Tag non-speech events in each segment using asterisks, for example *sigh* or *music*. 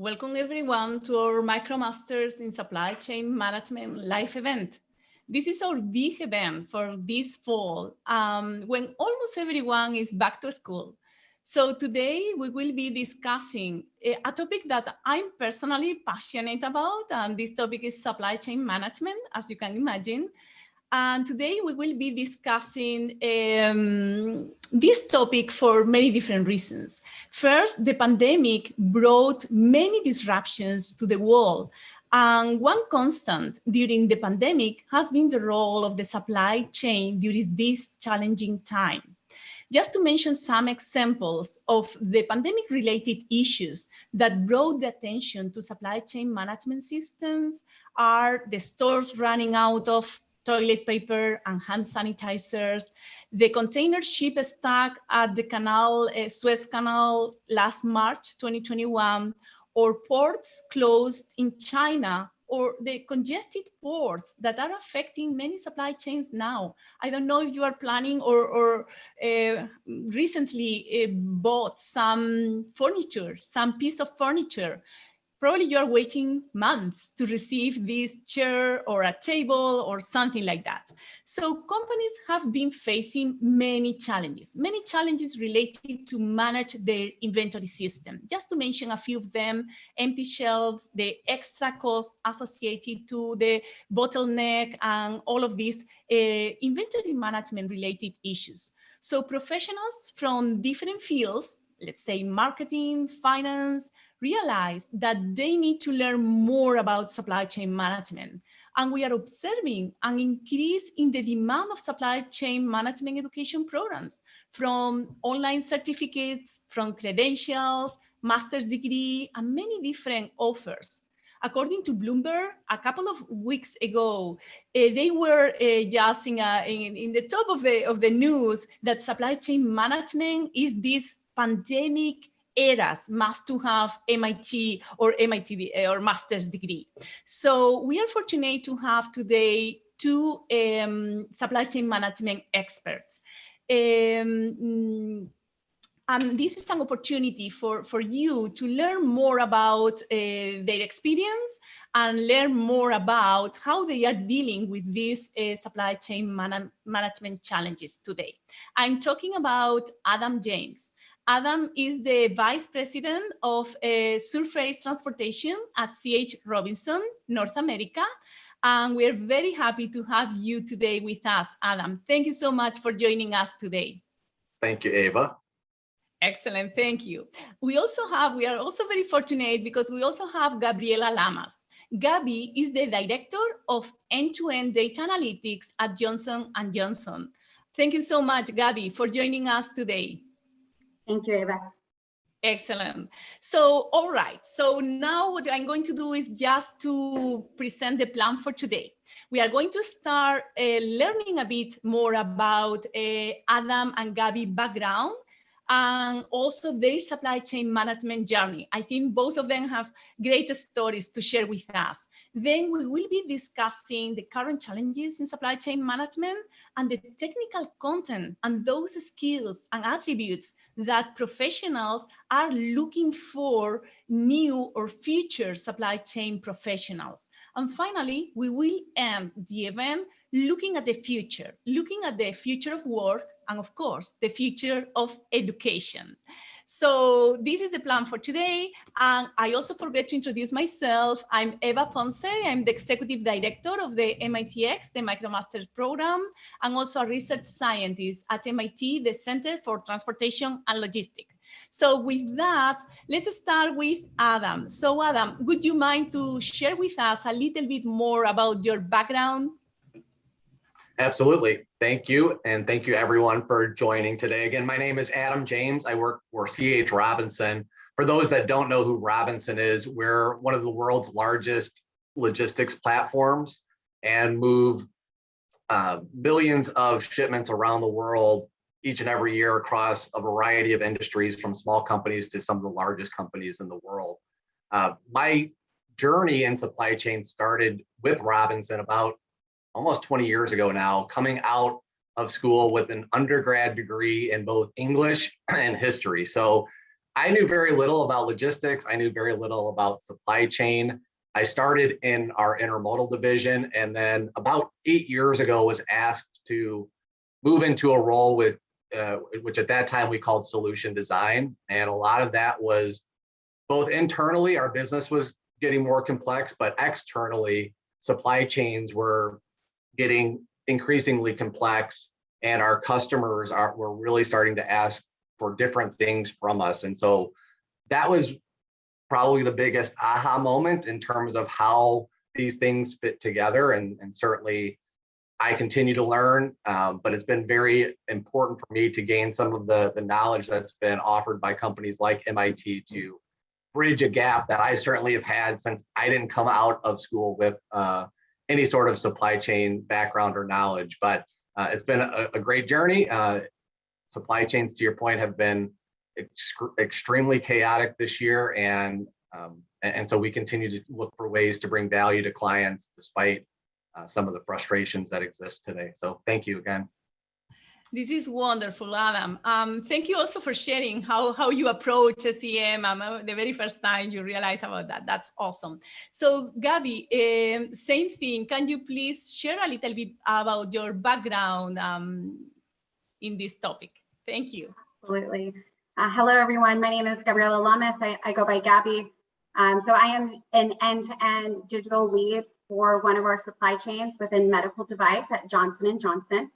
welcome everyone to our MicroMasters in Supply Chain Management live event. This is our big event for this fall um, when almost everyone is back to school. So today we will be discussing a topic that I'm personally passionate about, and this topic is supply chain management, as you can imagine. And today we will be discussing um, this topic for many different reasons. First, the pandemic brought many disruptions to the world. And one constant during the pandemic has been the role of the supply chain during this challenging time. Just to mention some examples of the pandemic related issues that brought the attention to supply chain management systems are the stores running out of toilet paper and hand sanitizers, the container ship stuck at the canal, uh, Suez Canal last March 2021, or ports closed in China, or the congested ports that are affecting many supply chains now. I don't know if you are planning or, or uh, recently uh, bought some furniture, some piece of furniture probably you're waiting months to receive this chair or a table or something like that. So companies have been facing many challenges, many challenges related to manage their inventory system. Just to mention a few of them, empty shelves, the extra costs associated to the bottleneck and all of these uh, inventory management related issues. So professionals from different fields, let's say marketing, finance, realize that they need to learn more about supply chain management. And we are observing an increase in the demand of supply chain management education programs from online certificates, from credentials, master's degree, and many different offers. According to Bloomberg, a couple of weeks ago, uh, they were uh, just in, a, in, in the top of the, of the news that supply chain management is this pandemic eras must to have MIT or MIT eh, or master's degree. So we are fortunate to have today two um, supply chain management experts. Um, and this is an opportunity for, for you to learn more about uh, their experience and learn more about how they are dealing with these uh, supply chain man management challenges today. I'm talking about Adam James. Adam is the Vice President of uh, Surface Transportation at CH Robinson, North America. And we're very happy to have you today with us, Adam. Thank you so much for joining us today. Thank you, Ava. Excellent, thank you. We also have, we are also very fortunate because we also have Gabriela Lamas. Gabi is the Director of End-to-End -End Data Analytics at Johnson & Johnson. Thank you so much, Gabi, for joining us today. Thank you, Eva. Excellent. So, all right. So now what I'm going to do is just to present the plan for today. We are going to start uh, learning a bit more about uh, Adam and Gabi background and also their supply chain management journey. I think both of them have great stories to share with us. Then we will be discussing the current challenges in supply chain management and the technical content and those skills and attributes that professionals are looking for new or future supply chain professionals. And finally, we will end the event looking at the future, looking at the future of work and of course, the future of education. So this is the plan for today. And I also forget to introduce myself. I'm Eva Ponce. I'm the executive director of the MITx, the MicroMasters program, and also a research scientist at MIT, the Center for Transportation and Logistics. So with that, let's start with Adam. So Adam, would you mind to share with us a little bit more about your background Absolutely. Thank you. And thank you everyone for joining today. Again, my name is Adam James. I work for CH Robinson. For those that don't know who Robinson is, we're one of the world's largest logistics platforms and move uh, billions of shipments around the world each and every year across a variety of industries from small companies to some of the largest companies in the world. Uh, my journey in supply chain started with Robinson about almost 20 years ago now, coming out of school with an undergrad degree in both English *clears throat* and history. So I knew very little about logistics. I knew very little about supply chain. I started in our intermodal division and then about eight years ago was asked to move into a role with, uh, which at that time we called solution design. And a lot of that was both internally, our business was getting more complex, but externally, supply chains were getting increasingly complex and our customers are were really starting to ask for different things from us. And so that was probably the biggest aha moment in terms of how these things fit together. And, and certainly I continue to learn, um, but it's been very important for me to gain some of the, the knowledge that's been offered by companies like MIT to bridge a gap that I certainly have had since I didn't come out of school with uh, any sort of supply chain background or knowledge. But uh, it's been a, a great journey. Uh, supply chains, to your point, have been ex extremely chaotic this year, and um, and so we continue to look for ways to bring value to clients despite uh, some of the frustrations that exist today. So thank you again. This is wonderful, Adam. Um, thank you also for sharing how, how you approach SCM um, uh, the very first time you realize about that. That's awesome. So Gabby, uh, same thing. Can you please share a little bit about your background um, in this topic? Thank you. Absolutely. Uh, hello, everyone. My name is Gabriela Lamas. I, I go by Gabby. Um, so I am an end-to-end -end digital lead for one of our supply chains within medical device at Johnson & Johnson.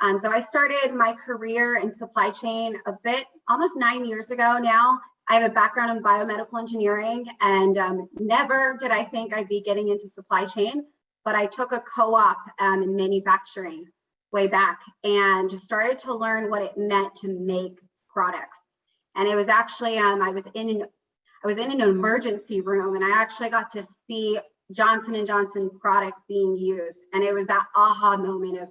Um, so I started my career in supply chain a bit, almost nine years ago now. I have a background in biomedical engineering and um, never did I think I'd be getting into supply chain, but I took a co-op um, in manufacturing way back and just started to learn what it meant to make products. And it was actually, um, I was in an, I was in an emergency room and I actually got to see Johnson & Johnson product being used. And it was that aha moment of,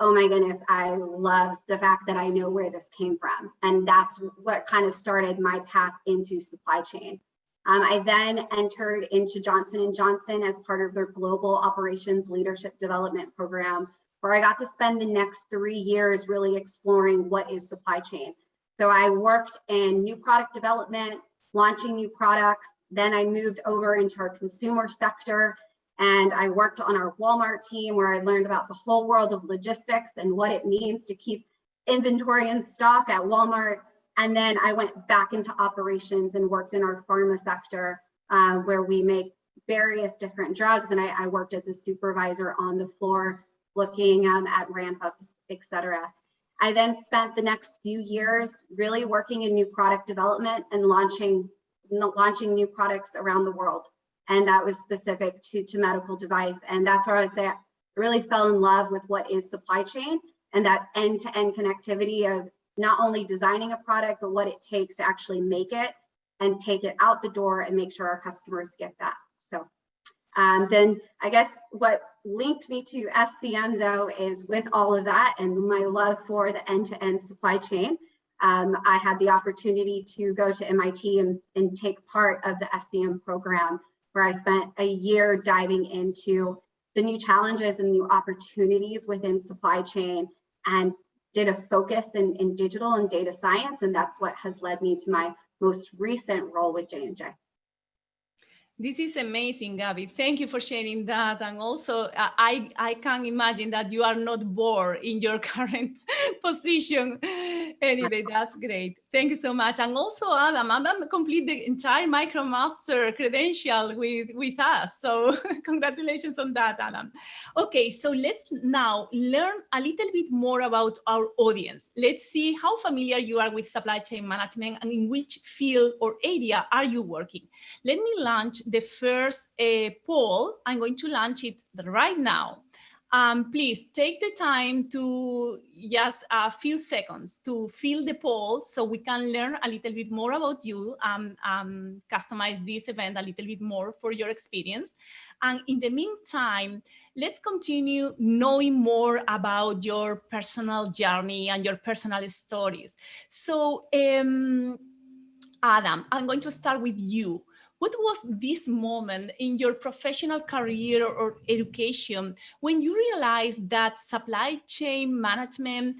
oh my goodness, I love the fact that I know where this came from. And that's what kind of started my path into supply chain. Um, I then entered into Johnson & Johnson as part of their global operations leadership development program, where I got to spend the next three years really exploring what is supply chain. So I worked in new product development, launching new products. Then I moved over into our consumer sector and I worked on our Walmart team where I learned about the whole world of logistics and what it means to keep inventory in stock at Walmart. And then I went back into operations and worked in our pharma sector uh, where we make various different drugs. And I, I, worked as a supervisor on the floor looking um, at ramp ups, et cetera. I then spent the next few years really working in new product development and launching, launching new products around the world and that was specific to, to medical device. And that's where I say I really fell in love with what is supply chain and that end-to-end -end connectivity of not only designing a product, but what it takes to actually make it and take it out the door and make sure our customers get that. So um, then I guess what linked me to SCM though is with all of that and my love for the end-to-end -end supply chain, um, I had the opportunity to go to MIT and, and take part of the SCM program where I spent a year diving into the new challenges and new opportunities within supply chain and did a focus in, in digital and data science. And that's what has led me to my most recent role with J&J. This is amazing, Gabby. Thank you for sharing that. And also, uh, I, I can imagine that you are not bored in your *laughs* current position. Anyway, that's great. Thank you so much. And also, Adam, Adam complete the entire MicroMaster credential with, with us. So *laughs* congratulations on that, Adam. Okay, so let's now learn a little bit more about our audience. Let's see how familiar you are with supply chain management and in which field or area are you working. Let me launch the first uh, poll. I'm going to launch it right now. Um, please take the time to just a few seconds to fill the poll so we can learn a little bit more about you, um, um, customize this event a little bit more for your experience. And in the meantime, let's continue knowing more about your personal journey and your personal stories. So um, Adam, I'm going to start with you what was this moment in your professional career or education when you realized that supply chain management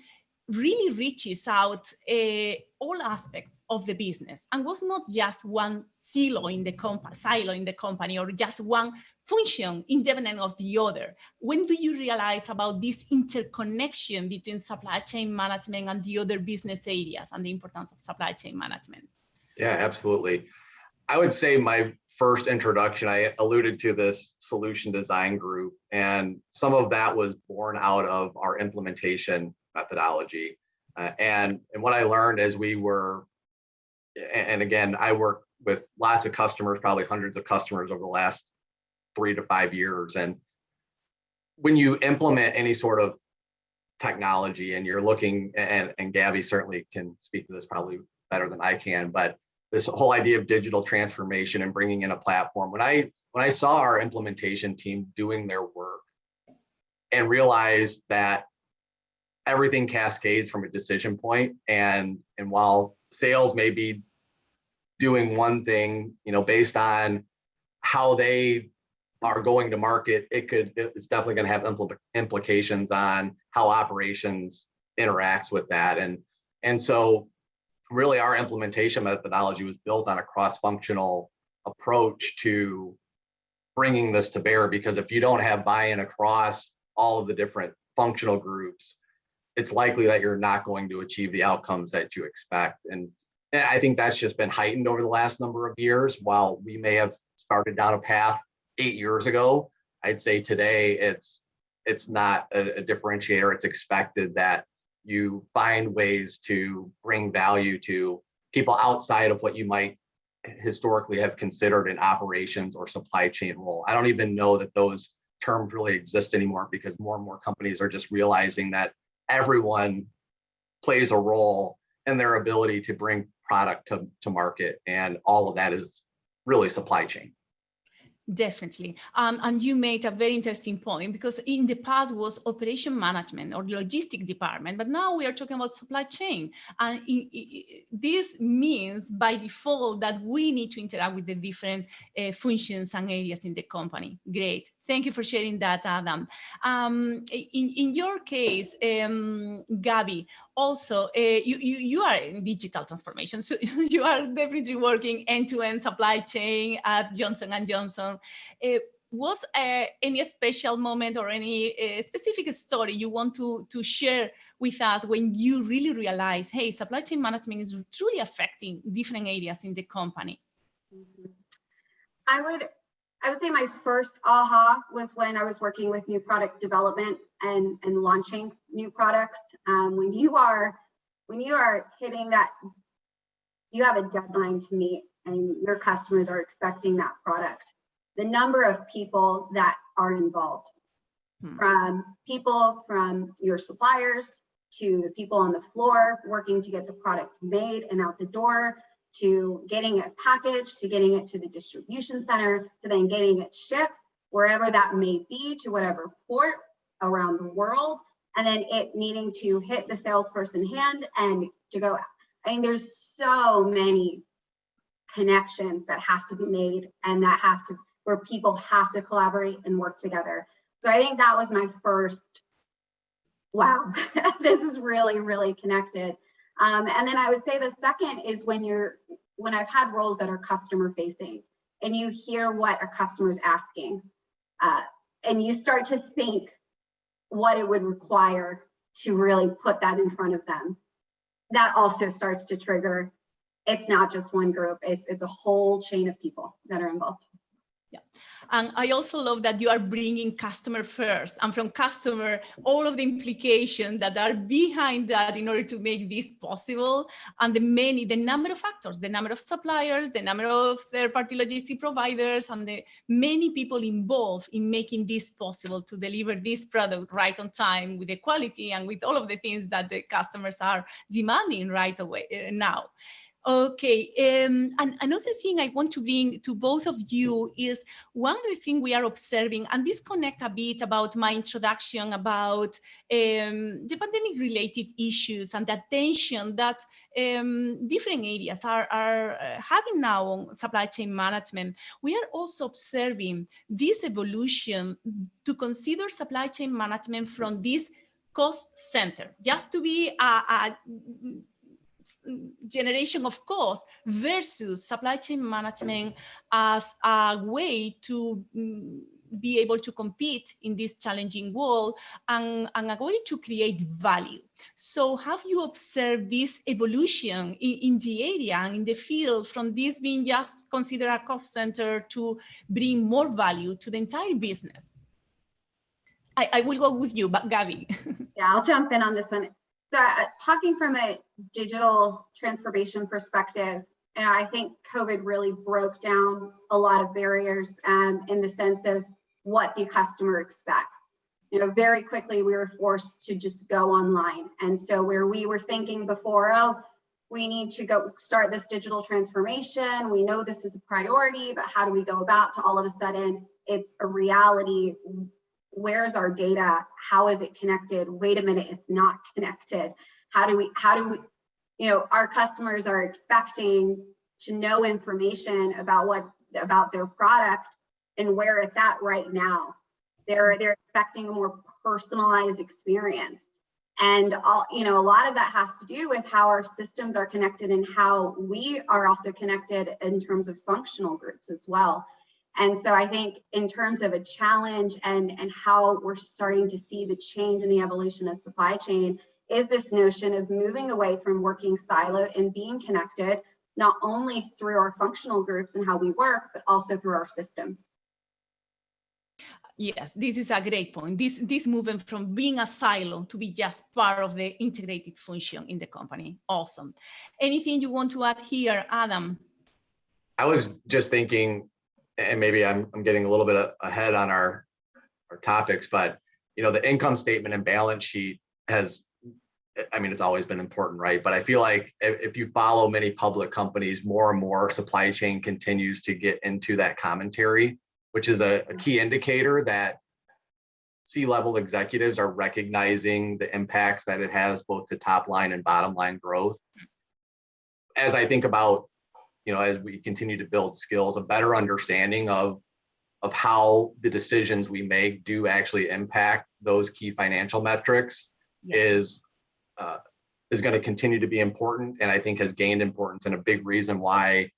really reaches out uh, all aspects of the business and was not just one silo in the silo in the company or just one function independent of the other. When do you realize about this interconnection between supply chain management and the other business areas and the importance of supply chain management? Yeah, absolutely. I would say my first introduction, I alluded to this solution design group, and some of that was born out of our implementation methodology. Uh, and, and what I learned as we were, and again, I work with lots of customers, probably hundreds of customers over the last three to five years. And when you implement any sort of technology and you're looking, and, and Gabby certainly can speak to this probably better than I can, but this whole idea of digital transformation and bringing in a platform. When I when I saw our implementation team doing their work and realized that everything cascades from a decision point and and while sales may be doing one thing, you know, based on how they are going to market, it could it's definitely going to have impl implications on how operations interacts with that and and so really our implementation methodology was built on a cross-functional approach to bringing this to bear because if you don't have buy-in across all of the different functional groups it's likely that you're not going to achieve the outcomes that you expect. And, i think that's just been heightened over the last number of years. While we may have started down a path eight years ago i'd say today it's it's not a, a differentiator. It's expected that you find ways to bring value to people outside of what you might historically have considered an operations or supply chain role. I don't even know that those terms really exist anymore because more and more companies are just realizing that everyone plays a role in their ability to bring product to, to market. And all of that is really supply chain. Definitely. Um, and you made a very interesting point because in the past was operation management or logistic department, but now we are talking about supply chain. And it, it, this means by default that we need to interact with the different uh, functions and areas in the company. Great. Thank you for sharing that, Adam. Um, in, in your case, um, Gabby, also, uh, you, you, you are in digital transformation, so *laughs* you are definitely working end-to-end -end supply chain at Johnson & Johnson. Uh, was uh, any special moment or any specific story you want to, to share with us when you really realize, hey, supply chain management is truly affecting different areas in the company? Mm-hmm. I would I would say my first aha was when I was working with new product development and, and launching new products. Um, when you are when you are hitting that, you have a deadline to meet and your customers are expecting that product. The number of people that are involved, hmm. from people from your suppliers to the people on the floor working to get the product made and out the door, to getting it packaged, to getting it to the distribution center, to then getting it shipped wherever that may be to whatever port around the world, and then it needing to hit the salesperson hand and to go. I mean, there's so many connections that have to be made and that have to, where people have to collaborate and work together. So I think that was my first, wow, *laughs* this is really, really connected. Um, and then I would say the second is when you're, when I've had roles that are customer facing and you hear what a customer is asking uh, and you start to think what it would require to really put that in front of them. That also starts to trigger, it's not just one group, it's, it's a whole chain of people that are involved. And I also love that you are bringing customer first and from customer, all of the implications that are behind that in order to make this possible. And the many, the number of factors, the number of suppliers, the number of third-party logistic providers, and the many people involved in making this possible to deliver this product right on time with the quality and with all of the things that the customers are demanding right away uh, now. Okay, um, and another thing I want to bring to both of you is one of the things we are observing, and this connect a bit about my introduction about um, the pandemic related issues and the attention that um, different areas are, are uh, having now on supply chain management. We are also observing this evolution to consider supply chain management from this cost center, just to be a, a generation of cost versus supply chain management as a way to mm, be able to compete in this challenging world and, and a way to create value. So have you observed this evolution in, in, the area and in the field from this being just considered a cost center to bring more value to the entire business? I, I will go with you, but Gabby. *laughs* yeah, I'll jump in on this one. So uh, talking from a digital transformation perspective, and I think COVID really broke down a lot of barriers um, in the sense of what the customer expects. You know, very quickly we were forced to just go online. And so where we were thinking before, oh, we need to go start this digital transformation. We know this is a priority, but how do we go about to all of a sudden it's a reality where's our data? How is it connected? Wait a minute, it's not connected. How do we, how do we, you know, our customers are expecting to know information about what, about their product and where it's at right now. They're, they're expecting a more personalized experience. And all, you know, a lot of that has to do with how our systems are connected and how we are also connected in terms of functional groups as well. And so I think in terms of a challenge and, and how we're starting to see the change in the evolution of supply chain is this notion of moving away from working siloed and being connected, not only through our functional groups and how we work, but also through our systems. Yes, this is a great point. This, this movement from being a silo to be just part of the integrated function in the company. Awesome. Anything you want to add here, Adam? I was just thinking and maybe I'm, I'm getting a little bit ahead on our, our topics, but you know, the income statement and balance sheet has, I mean, it's always been important, right? But I feel like if, you follow many public companies, more and more supply chain continues to get into that commentary, which is a, a key indicator that C-level executives are recognizing the impacts that it has both to top line and bottom line growth. As I think about you know, as we continue to build skills, a better understanding of of how the decisions we make do actually impact those key financial metrics yeah. is uh, is going to continue to be important and I think has gained importance and a big reason why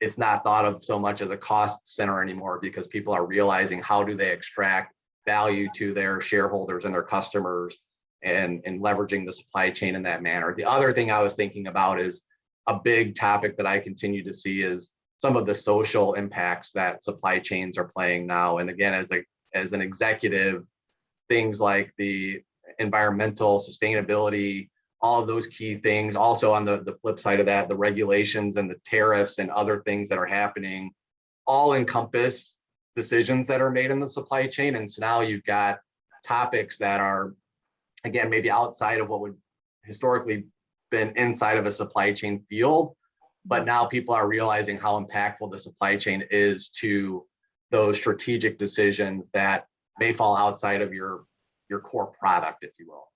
it's not thought of so much as a cost center anymore because people are realizing how do they extract value to their shareholders and their customers and, and leveraging the supply chain in that manner. The other thing I was thinking about is a big topic that I continue to see is some of the social impacts that supply chains are playing now. And again, as a as an executive, things like the environmental sustainability, all of those key things. Also on the, the flip side of that, the regulations and the tariffs and other things that are happening all encompass decisions that are made in the supply chain. And so now you've got topics that are, again, maybe outside of what would historically been inside of a supply chain field, but mm-hmm. now people are realizing how impactful the supply chain is to those strategic decisions that may fall outside of your your core product, if you will.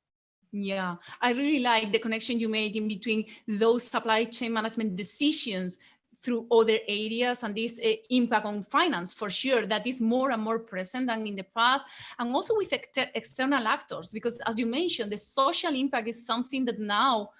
Yeah, I really like the connection you made in between those supply chain management decisions through other areas and this uh, impact on finance for sure that is more and more present than in the past and also with ex external actors because as you mentioned the social impact is something that now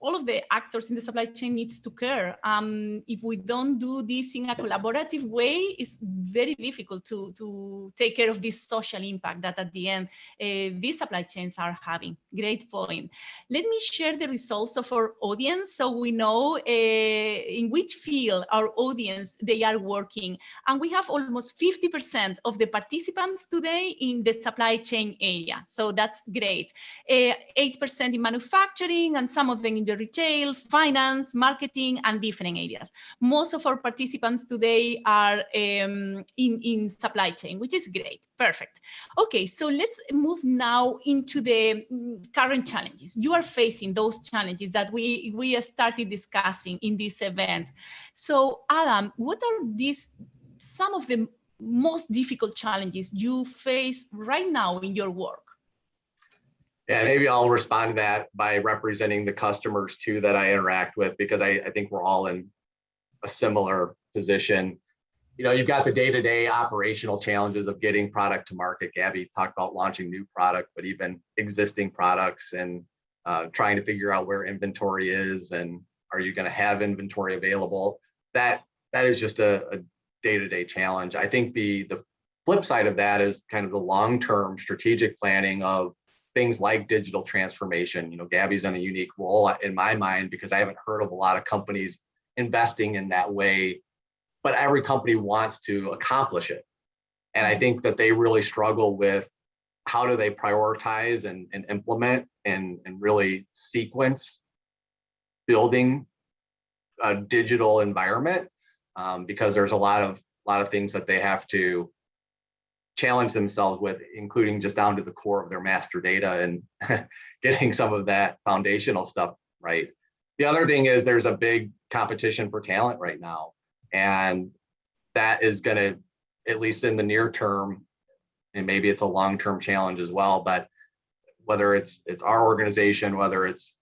all of the actors in the supply chain needs to care. Um, if we don't do this in a collaborative way, it's very difficult to, to take care of this social impact that at the end uh, these supply chains are having. Great point. Let me share the results of our audience so we know uh, in which field our audience they are working. And we have almost 50% of the participants today in the supply chain area. So that's great. 8% uh, in manufacturing and some of them in the retail, finance, marketing, and different areas. Most of our participants today are um, in, in supply chain, which is great. Perfect. Okay, so let's move now into the mm, current challenges. You are facing those challenges that we, we started discussing in this event. So Adam, what are these, some of the most difficult challenges you face right now in your work? Yeah, maybe I'll respond to that by representing the customers too that I interact with because I, I think we're all in a similar position. you know, you've got the day-to-day operational challenges of getting product to market. Gabby talked about launching new product, but even existing products and uh, trying to figure out where inventory is and are you going to have inventory available? That that is just a, day-to-day challenge. I think the the flip side of that is kind of the long-term strategic planning of things like digital transformation. You know, Gabby's in a unique role in my mind because I haven't heard of a lot of companies investing in that way, but every company wants to accomplish it. And I think that they really struggle with how do they prioritize and, and implement and, and really sequence building a digital environment um, because there's a lot of a lot of things that they have to challenge themselves with, including just down to the core of their master data and *laughs* getting some of that foundational stuff right. The other thing is there's a big competition for talent right now. And that is going to, at least in the near term, and maybe it's a long-term challenge as well, but whether it's it's our organization, whether it's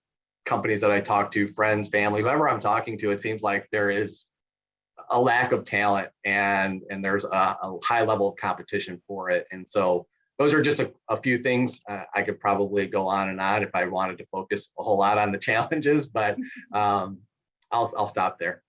companies that I talk to, friends, family, whoever I'm talking to, it seems like there is a lack of talent and and there's a, a high level of competition for it. And so those are just a, a few things uh, I could probably go on and on if I wanted to focus a whole lot on the *laughs* challenges, but um, I'll, I'll stop there.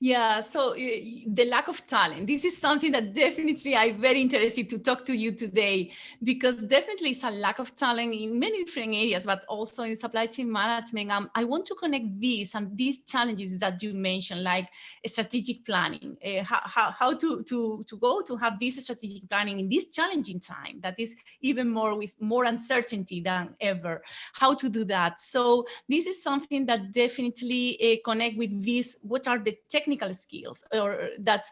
Yeah, so uh, the lack of talent, this is something that definitely I'm very interested to talk to you today, because definitely it's a lack of talent in many different areas, but also in supply chain management. Um, I want to connect these and these challenges that you mentioned, like strategic planning, uh, how, how, how to, to, to go to have this strategic planning in this challenging time that is even more with more uncertainty than ever, how to do that. So this is something that definitely uh, connect with this, what are the technical skills or that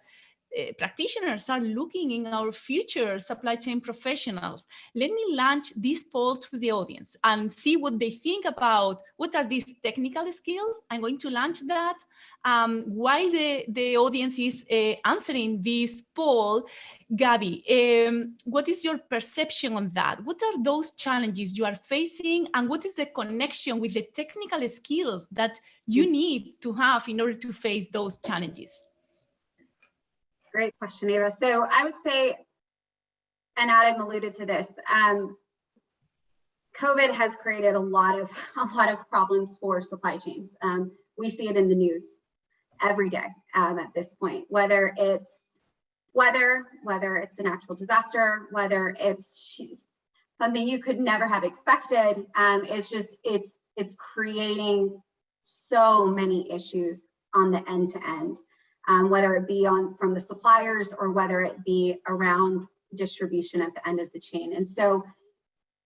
uh, practitioners are looking in our future supply chain professionals. Let me launch this poll to the audience and see what they think about what are these technical skills. I'm going to launch that. Um, while the, the audience is uh, answering this poll, Gabby, um, what is your perception on that? What are those challenges you are facing and what is the connection with the technical skills that you need to have in order to face those challenges? Great question, Eva. So I would say, and Adam alluded to this, um, COVID has created a lot of *laughs* a lot of problems for supply chains. Um, we see it in the news every day um, at this point, whether it's weather, whether it's a natural disaster, whether it's something you could never have expected. Um, it's just it's it's creating so many issues on the end to end um, whether it be on from the suppliers or whether it be around distribution at the end of the chain. And so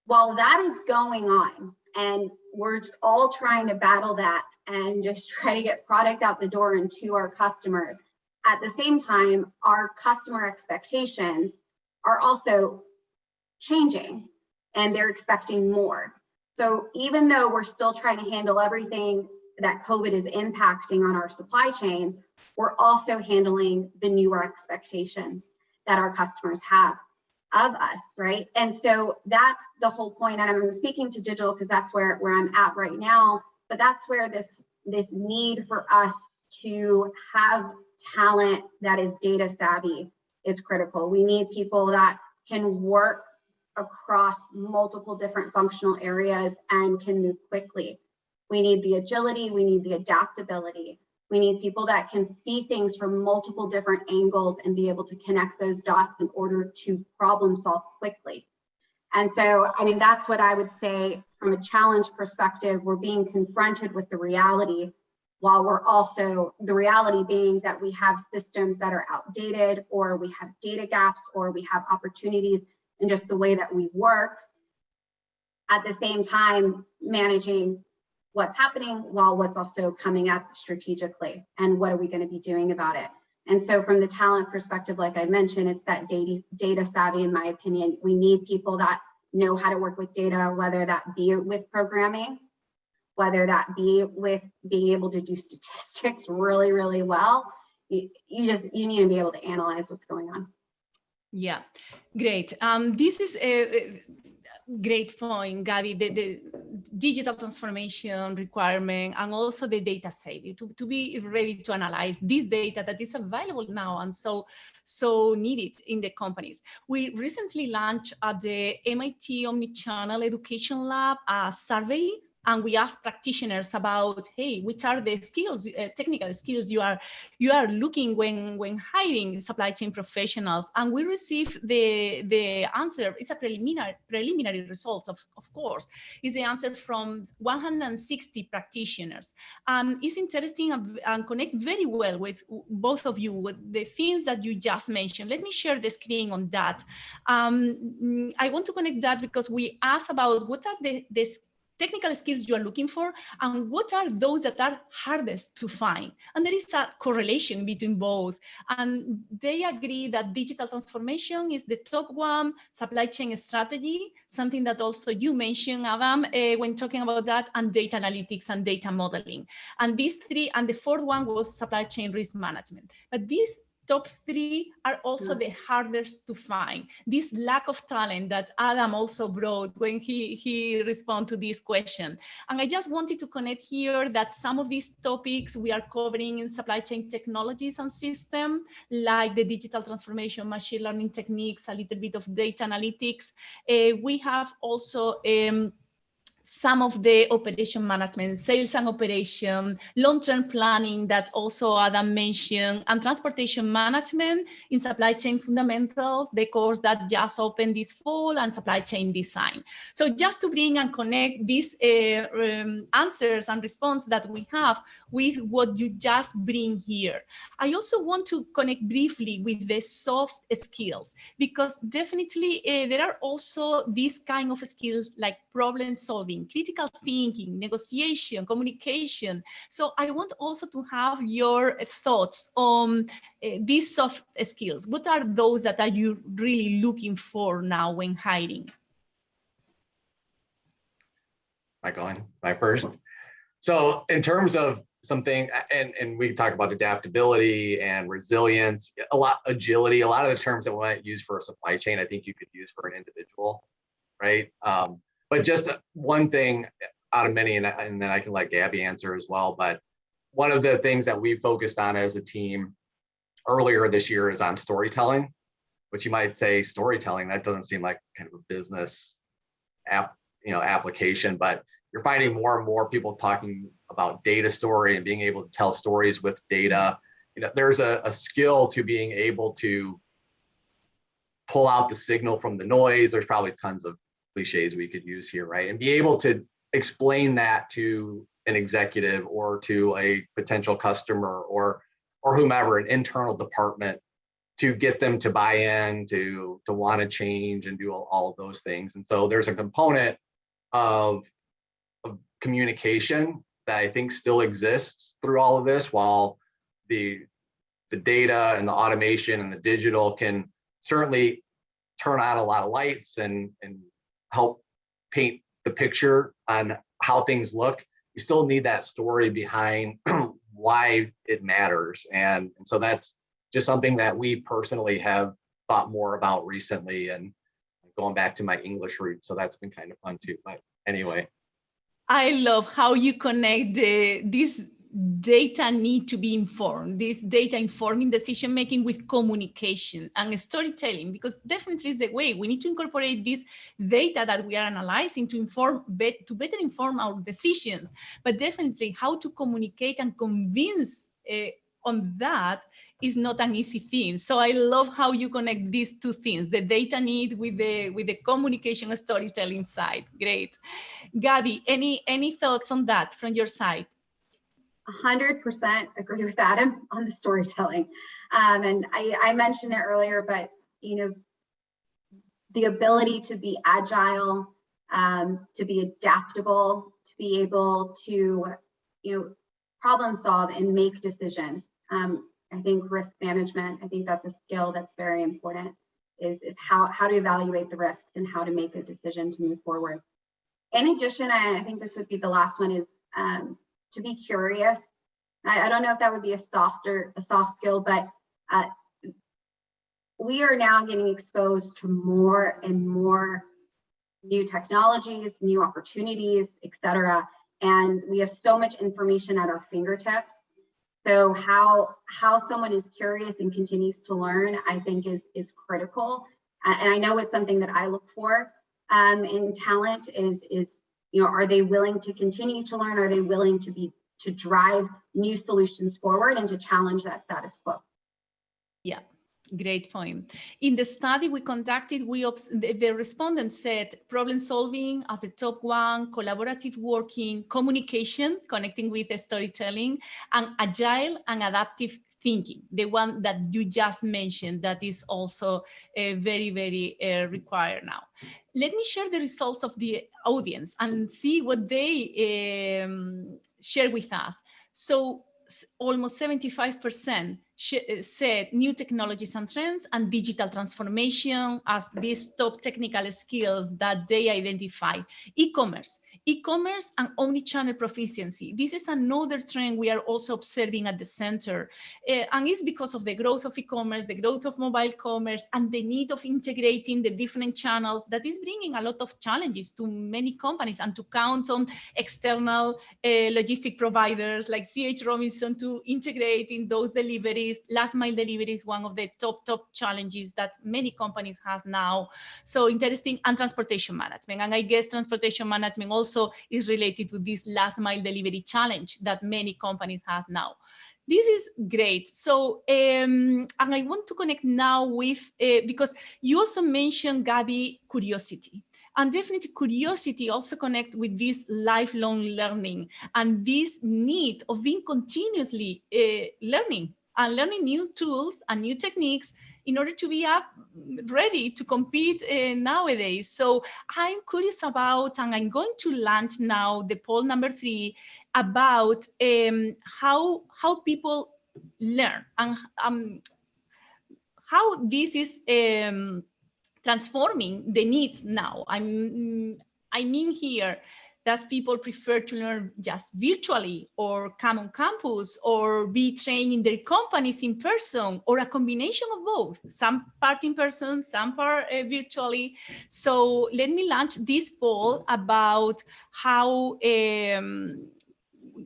while that is going on and we're just all trying to battle that and just *laughs* try to get product out the door and to our customers, at the same time, our customer expectations are also changing and they're expecting more. So even though we're still trying to handle everything that COVID is impacting on our supply chains, we're also handling the newer expectations that our customers have of us, right? And so that's the whole point. And I'm speaking to digital because that's where, where I'm at right now, but that's where this, this need for us to have talent that is data savvy is critical. We need people that can work across multiple different functional areas and can move quickly. We need the agility, we need the adaptability. We need people that can see things from multiple different angles and be able to connect those dots in order to problem solve quickly. And so, I mean, that's what I would say from a challenge perspective, we're being confronted with the reality while we're also, the reality being that we have systems that are outdated or we have data gaps or we have opportunities in just the way that we work. At the same time, managing what's happening while what's also coming up strategically and what are we going to be doing about it. And so from the talent perspective, like I mentioned, it's that data, data savvy, in my opinion. We need people that know how to work with data, whether that be with programming, whether that be with being able to do *laughs* statistics really, really well. You, you just, you need to be able to analyze what's going on. Yeah, great. Um, this is a, great point, Gabby. The, the, digital transformation requirement and also the data savvy to, to be ready to analyze this data that is available now and so so needed in the companies. We recently launched at the MIT Omnichannel Education Lab a survey and we ask practitioners about, hey, which are the skills, uh, technical skills you are you are looking when when hiring supply chain professionals, and we receive the the answer. It's a preliminary preliminary results, of of course, is the answer from 160 practitioners. Um, it's interesting and, and connect very well with both of you with the things that you just mentioned. Let me share the screen on that. Um, I want to connect that because we asked about what are the the technical skills you are looking for and what are those that are hardest to find. And there is a correlation between both. And they agree that digital transformation is the top one, supply chain strategy, something that also you mentioned, Adam, uh, when talking about that, and data analytics and data modeling. And these three, and the fourth one was supply chain risk management. But these top three are also the hardest to find. This lack of talent that Adam also brought when he, he responded to this question. And I just wanted to connect here that some of these topics we are covering in supply chain technologies and system, like the digital transformation, machine learning techniques, a little bit of data analytics. Uh, we have also um, some of the operation management, sales and operation, long-term planning that also Adam mentioned, and transportation management in supply chain fundamentals, the course that just opened this fall, and supply chain design. So just to bring and connect these uh, um, answers and response that we have with what you just bring here. I also want to connect briefly with the soft skills, because definitely uh, there are also these kind of skills like problem solving, critical thinking, negotiation, communication. So I want also to have your thoughts on uh, these soft skills. What are those that are you really looking for now when hiring? Am I first? So in terms of something, and, and we talk about adaptability and resilience, a lot, agility, a lot of the terms that we might use for a supply chain, I think you could use for an individual, right? Um, but just one thing out of many, and, and then I can let Gabby answer as well. But one of the things that we focused on as a team earlier this year is on storytelling, which you might say storytelling, that doesn't seem like kind of a business app, you know, application, but you're finding more and more people talking about data story and being able to tell stories with data. You know, there's a, a skill to being able to pull out the signal from the noise. There's probably tons of cliches we could use here, right? And be able to explain that to an executive or to a potential customer or or whomever, an internal department to get them to buy in, to to want to change and do all, all of those things. And so there's a component of, of communication that I think still exists through all of this while the the data and the automation and the digital can certainly turn on a lot of lights and and help paint the picture on how things look, you still need that story behind *clears throat* why it matters. And, and so that's just something that we personally have thought more about recently and going back to my English roots. So that's been kind of fun too. But anyway. I love how you connect the, this data need to be informed, this data informing decision making with communication and storytelling, because definitely is the way we need to incorporate this data that we are analyzing to inform, to better inform our decisions, but definitely how to communicate and convince uh, on that is not an easy thing. So I love how you connect these two things, the data need with the with the communication storytelling side. Great. Gabby, any any thoughts on that from your side? 100% agree with Adam on the storytelling. Um, and I, I mentioned it earlier, but you know, the ability to be agile, um, to be adaptable, to be able to, you know, problem solve and make decisions. Um, I think risk management, I think that's a skill that's very important is, is how, how to evaluate the risks and how to make a decision to move forward. In addition, I, I think this would be the last one is um, to be curious. I, I, don't know if that would be a softer, a soft skill, but uh, we are now getting exposed to more and more new technologies, new opportunities, et cetera. And we have so much information at our fingertips. So how how someone is curious and continues to learn, I think is is critical. And I know it's something that I look for um, in talent is is you know are they willing to continue to learn? Are they willing to be to drive new solutions forward and to challenge that status quo? Yeah, Great point. In the study we conducted, we the, the respondents said problem solving as a top one, collaborative working, communication, connecting with storytelling, and agile and adaptive thinking, the one that you just mentioned that is also uh, very, very uh, required now. Let me share the results of the audience and see what they um, share with us. So almost 75% uh, said new technologies and trends and digital transformation as these top technical skills that they identify. E-commerce, e-commerce and omni-channel proficiency. This is another trend we are also observing at the center. Uh, and it's because of the growth of e-commerce, the growth of mobile commerce, and the need of integrating the different channels that is bringing a lot of challenges to many companies and to count on external uh, logistic providers like CH Robinson to integrate in those deliveries deliveries, last mile delivery is one of the top, top challenges that many companies have now. So interesting and transportation management. And I guess transportation management also is related to this last mile delivery challenge that many companies have now. This is great. So, um, and I want to connect now with, uh, because you also mentioned, Gabby, curiosity. And definitely curiosity also connects with this lifelong learning and this need of being continuously uh, learning and learning new tools and new techniques in order to be up ready to compete uh, nowadays. So I'm curious about, and I'm going to launch now the poll number three about um, how how people learn and um, how this is um, transforming the needs now. I'm I mean here does people prefer to learn just virtually or come on campus or be trained in their companies in person or a combination of both, some part in person, some part uh, virtually. So let me launch this poll about how um,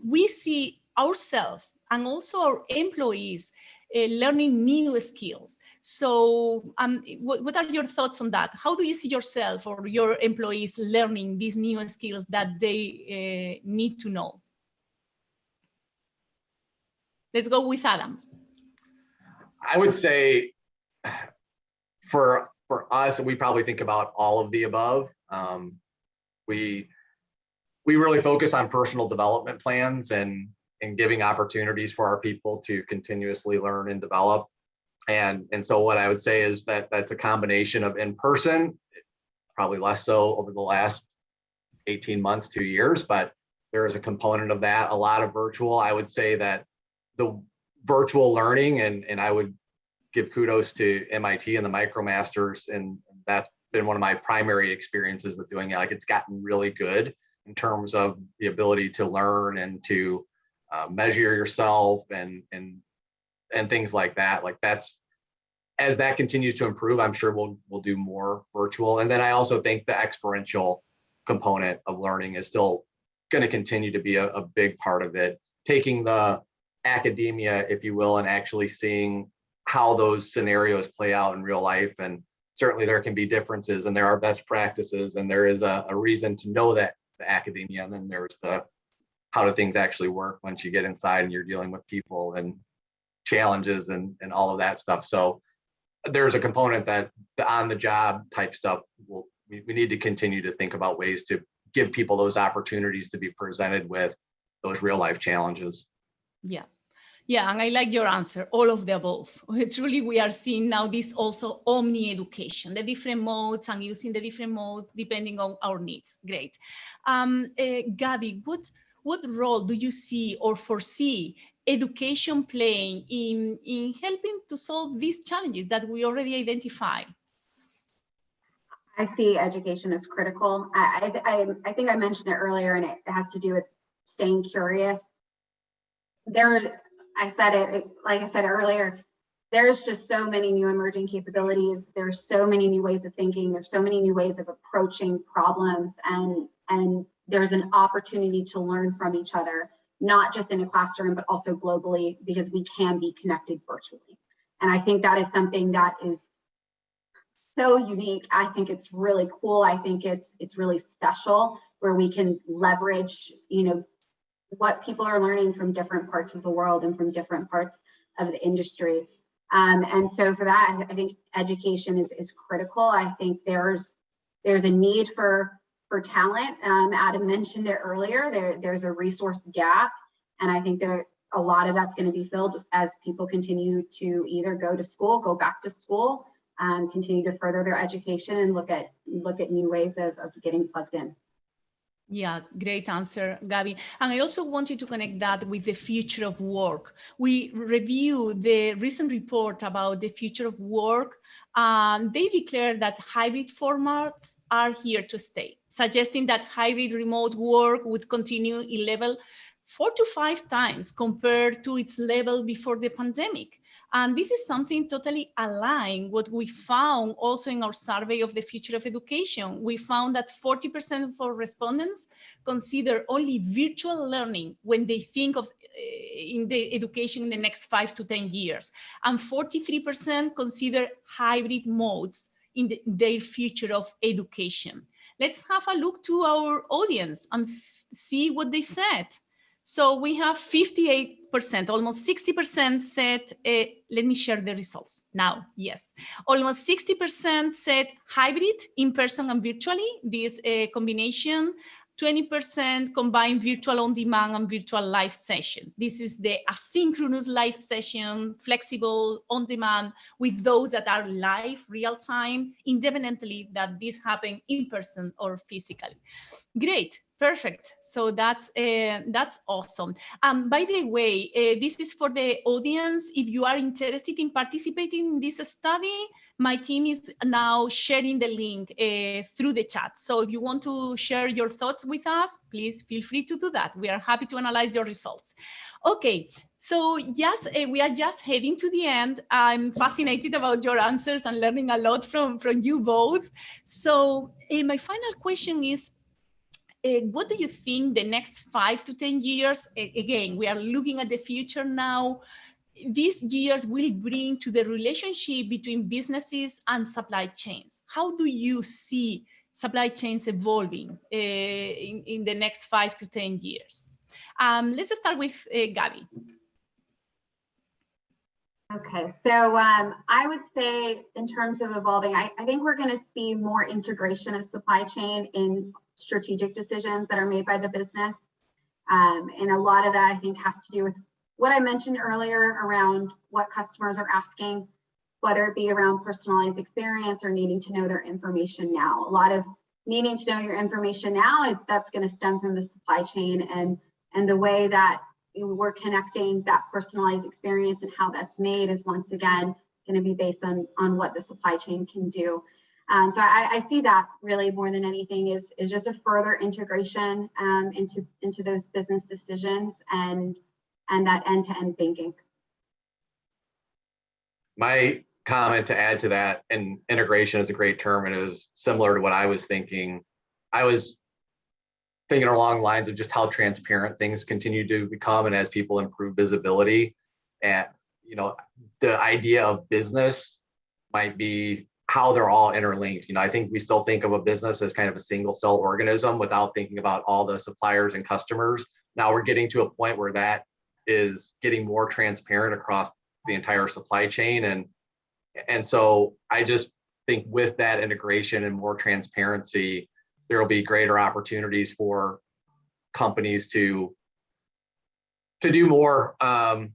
we see ourselves and also our employees learning new skills. So um, what, what, are your thoughts on that? How do you see yourself or your employees learning these new skills that they uh, need to know? Let's go with Adam. I would say for for us, we probably think about all of the above. Um, we we really focus on personal development plans and and giving opportunities for our people to continuously learn and develop. And, and so what I would say is that that's a combination of in person, probably less so over the last 18 months, two years, but there is a component of that, a lot of virtual. I would say that the virtual learning and, and I would give kudos to MIT and the MicroMasters and that's been one of my primary experiences with doing it. Like it's gotten really good in terms of the ability to learn and to uh, measure yourself and and and things like that. Like that's as that continues to improve, I'm sure we'll we'll do more virtual. And then I also think the experiential component of learning is still going to continue to be a, a big part of it. Taking the academia, if you will, and actually seeing how those scenarios play out in real life. And certainly there can be differences and there are best practices and there is a, a reason to know that the academia and then there's the how do things actually work once you get inside and you're dealing with people and challenges and, and all of that stuff. So there's a component that the on the job type stuff will we, we need to continue to think about ways to give people those opportunities to be presented with those real life challenges. Yeah. Yeah, and I like your answer, all of the above. *laughs* Truly, we are seeing now this also omni education, the different modes and using the different modes depending on our needs. Great. Um, uh, Gabby, what what role do you see or foresee education playing in, in helping to solve these challenges that we already identify? I see education as critical. I, I, I think I mentioned it earlier and it has to do with staying curious. There, I said it, like I said earlier, there's just so many new emerging capabilities. There's so many new ways of thinking. There's so many new ways of approaching problems and, and there's an opportunity to learn from each other, not just in a classroom, but also globally because we can be connected virtually. And I think that is something that is so unique. I think it's really cool. I think it's it's really special where we can leverage, you know, what people are learning from different parts of the world and from different parts of the industry. Um, and so for that, I think education is, is critical. I think there's there's a need for for talent. Um, Adam mentioned it earlier. There there's a resource gap, and I think there a lot of that's going to be filled as people continue to either go to school, go back to school, um, continue to further their education, and look at look at new ways of, of getting plugged in. Yeah, great answer, Gabby. And I also wanted to connect that with the future of work. We review the recent report about the future of work. Um, they declare that hybrid formats are here to stay, suggesting that hybrid remote work would continue in level four to five times compared to its level before the pandemic. And this is something totally aligned what we found also in our survey of the future of education. We found that 40% of our respondents consider only virtual learning when they think of uh, in the education in the next five to 10 years. And 43% consider hybrid modes in the, their future of education. Let's have a look to our audience and see what they said. So we have 58%, almost 60% said, uh, let me share the results now, yes. Almost 60% said hybrid, in-person and virtually, this uh, combination. 20% combine virtual on demand and virtual live sessions. This is the asynchronous live session, flexible on demand with those that are live real time, independently that this happen in person or physically. Great. Perfect. So that's uh, that's awesome. Um, by the way, uh, this is for the audience. If you are interested in participating in this study, my team is now sharing the link uh, through the chat. So if you want to share your thoughts with us, please feel free to do that. We are happy to analyze your results. Okay, so yes, we are just heading to the end. I'm fascinated about your answers and learning a lot from, from you both. So uh, my final question is, what do you think the next five to 10 years, again, we are looking at the future now, these years will bring to the relationship between businesses and supply chains? How do you see supply chains evolving uh, in, in the next five to 10 years? Um, let's start with uh, Gabby. Okay, so um, I would say in terms of evolving, I, I think we're going to see more integration of supply chain in strategic decisions that are made by the business. Um, and a lot of that I think has to do with what I mentioned earlier around what customers are asking, whether it be around personalized experience or needing to know their information now. A lot of needing to know your information now, that's going to stem from the supply chain and, and the way that we're connecting that personalized experience and how that's made is once again going to be based on, on what the supply chain can do. Um, so I, I, see that really more than anything is, is just a further integration um, into, into those business decisions and, and that end-to-end -end thinking. My comment to add to that, and integration is a great term and it was similar to what I was thinking. I was thinking along lines of just how transparent things continue to become and as people improve visibility and you know the idea of business might be how they're all interlinked. You know, I think we still think of a business as kind of a single cell organism without thinking about all the suppliers and customers. Now we're getting to a point where that is getting more transparent across the entire supply chain. And, and so I just think with that integration and more transparency, there will be greater opportunities for companies to to do more um,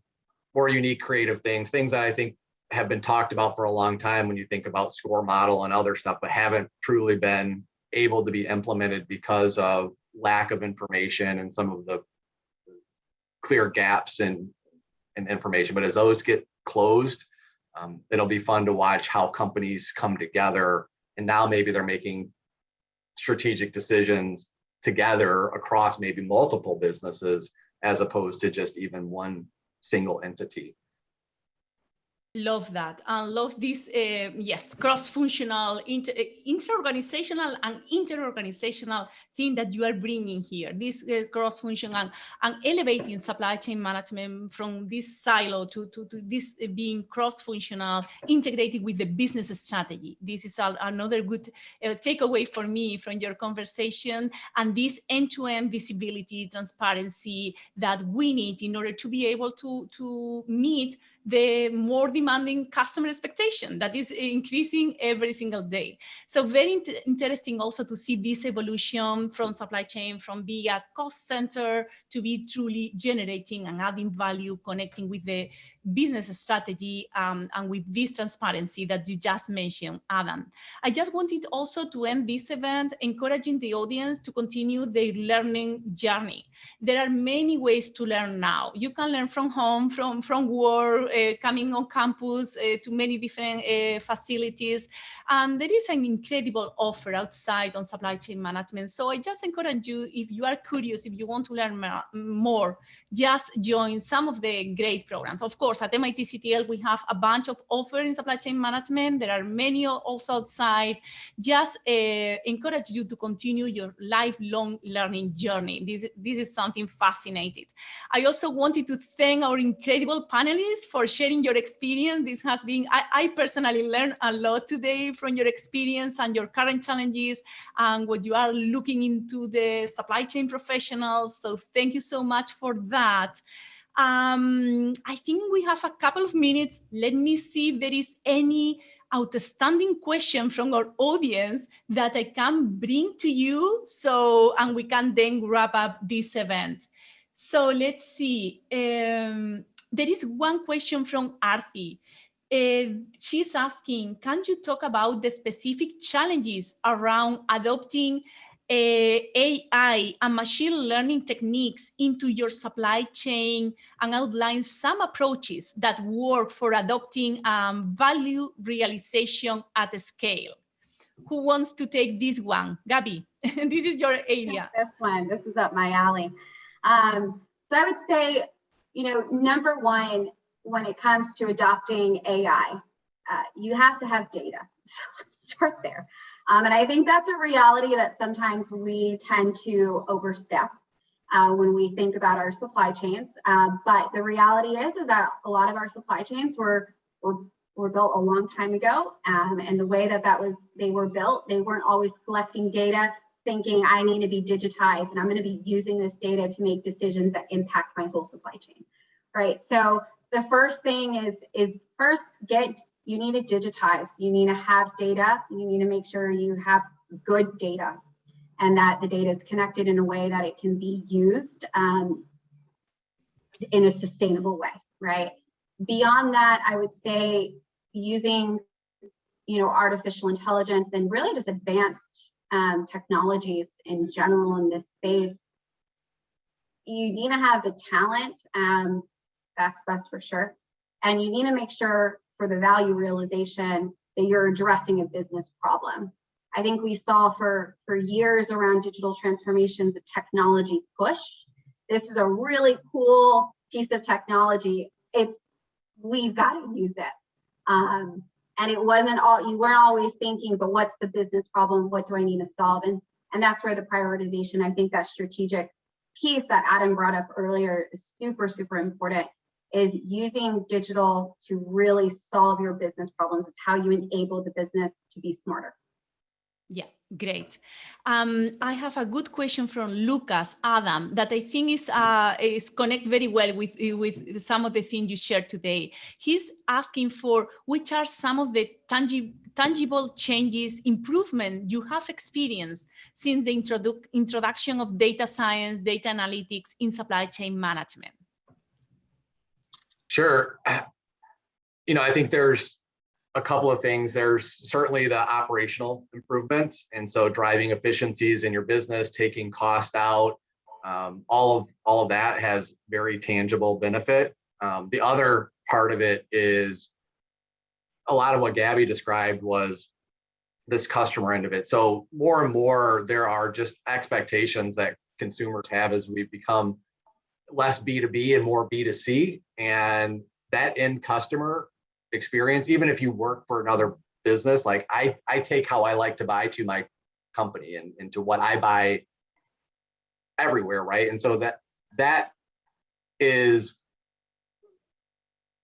more unique creative things, things that I think have been talked about for a long time when you think about SCOR model and other stuff, but haven't truly been able to be implemented because of lack of information and some of the clear gaps in, in information. But as those get closed, um, it'll be fun to watch how companies come together. And now maybe they're making strategic decisions together across maybe multiple businesses as opposed to just even one single entity. Love that. And love this, uh, yes, cross-functional, inter, inter-organizational and inter-organizational thing that you are bringing here, this uh, cross-functional and, and, elevating supply chain management from this silo to, to, to this being cross-functional, integrated with the business strategy. This is a, another good uh, takeaway for me from your conversation and this end-to-end -end visibility, transparency that we need in order to be able to, to meet the more demanding customer expectation that is increasing every single day. So very interesting also to see this evolution from supply chain, from being a cost center to be truly generating and adding value, connecting with the business strategy um, and with this transparency that you just mentioned, Adam. I just wanted also to end this event encouraging the audience to continue their learning journey. There are many ways to learn now. You can learn from home, from, from work, uh, coming on campus uh, to many different uh, facilities. And there is an incredible offer outside on supply chain management. So I just encourage you, if you are curious, if you want to learn more, just join some of the great programs. Of course, at MIT CTL, we have a bunch of offers in supply chain management. There are many also outside. Just uh, encourage you to continue your lifelong learning journey. This, this is something fascinating. I also wanted to thank our incredible panelists for sharing your experience. This has been, I, I personally learned a lot today from your experience and your current challenges and what you are looking into the supply chain professionals. So thank you so much for that. Um, I think we have a couple of minutes. Let me see if there is any outstanding question from our audience that I can bring to you. So, and we can then wrap up this event. So let's see. Um, there is one question from Arthi. Uh, she's asking, can you talk about the specific challenges around adopting AI and machine learning techniques into your supply chain and outline some approaches that work for adopting um, value realization at scale. Who wants to take this one? Gabby, *laughs* this is your area. This one, this is up my alley. Um, so I would say, you know, number one, when it comes to adopting AI, uh, you have to have data. *laughs* So start there. Um, and I think that's a reality that sometimes we tend to overstep uh, when we think about our supply chains. Uh, but the reality is, is that a lot of our supply chains were, were, were built a long time ago. Um, and the way that that was, they were built, they weren't always collecting data, thinking I need to be digitized and I'm going to be using this data to make decisions that impact my whole supply chain. Right. So the first thing is, is first get you need to digitize, you need to have data, you need to make sure you have good data and that the data is connected in a way that it can be used um, in a sustainable way, right? Beyond that, I would say using, you know, artificial intelligence and really just advanced um, technologies in general in this space, you need to have the talent, um, that's, that's for sure. And you need to make sure for the value realization that you're addressing a business problem. I think we saw for, for years around digital transformation, the technology push. This is a really cool piece of technology. It's, we've got to use it. Um, and it wasn't all, you weren't always thinking, but what's the business problem? What do I need to solve? And, and that's where the prioritization, I think that strategic piece that Adam brought up earlier is super, super important is using digital to really solve your business problems. It's how you enable the business to be smarter. Yeah, great. Um, I have a good question from Lucas Adam that I think is uh, is connect very well with with some of the things you shared today. He's asking for which are some of the tangible tangible changes, improvement you have experienced since the introdu introduction of data science, data analytics in supply chain management. Sure. *clears throat* You know, I think there's a couple of things. There's certainly the operational improvements. And so driving efficiencies in your business, taking cost out, um, all of all of that has very tangible benefit. Um, the other part of it is a lot of what Gabby described was this customer end of it. So more and more there are just expectations that consumers have as we become less B2B and more B2C. And that end customer experience, even if you work for another business, like I, I take how I like to buy to my company and, and to what I buy everywhere, right? And so that, that is,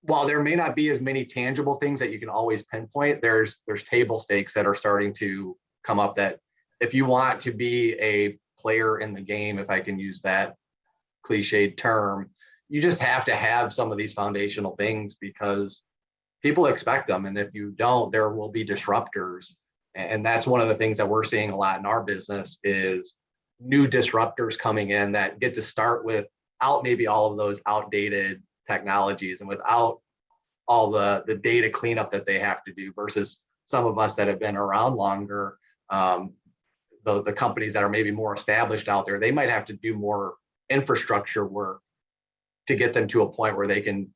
while there may not be as many tangible things that you can always pinpoint, there's, there's table stakes that are starting to come up that if you want to be a player in the game, if I can use that cliched term, you just have to have some of these foundational things because people expect them. And if you don't, there will be disruptors. And that's one of the things that we're seeing a lot in our business is new disruptors coming in that get to start without maybe all of those outdated technologies and without all the, the data cleanup that they have to do versus some of us that have been around longer. Um, the, the companies that are maybe more established out there, they might have to do more infrastructure work to get them to a point where they can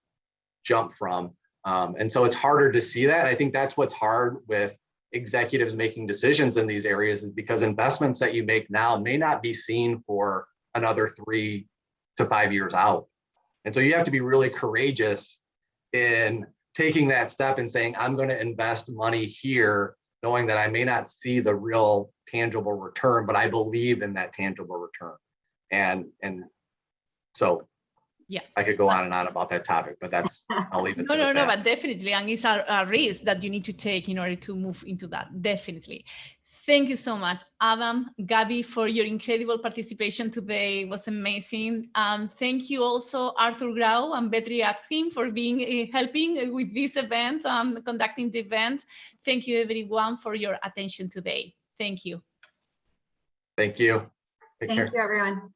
jump from. Um, and so it's harder to see that. I think that's what's hard with executives making decisions in these areas is because investments that you make now may not be seen for another three to five years out. And so you have to be really courageous in taking that step and saying, I'm going to invest money here, knowing that I may not see the real tangible return, but I believe in that tangible return. And, and so Yeah. I could go on and on about that topic, but that's, *laughs* I'll leave it. No, no, no, that. but definitely, and it's a, a risk that you need to take in order to move into that, definitely. Thank you so much, Adam, Gabby, for your incredible participation today. It was amazing. Um, thank you also, Arthur Grau and Betty Atskin for being uh, helping with this event, um, conducting the event. Thank you, everyone, for your attention today. Thank you. Thank you. Take care. Thank you, everyone.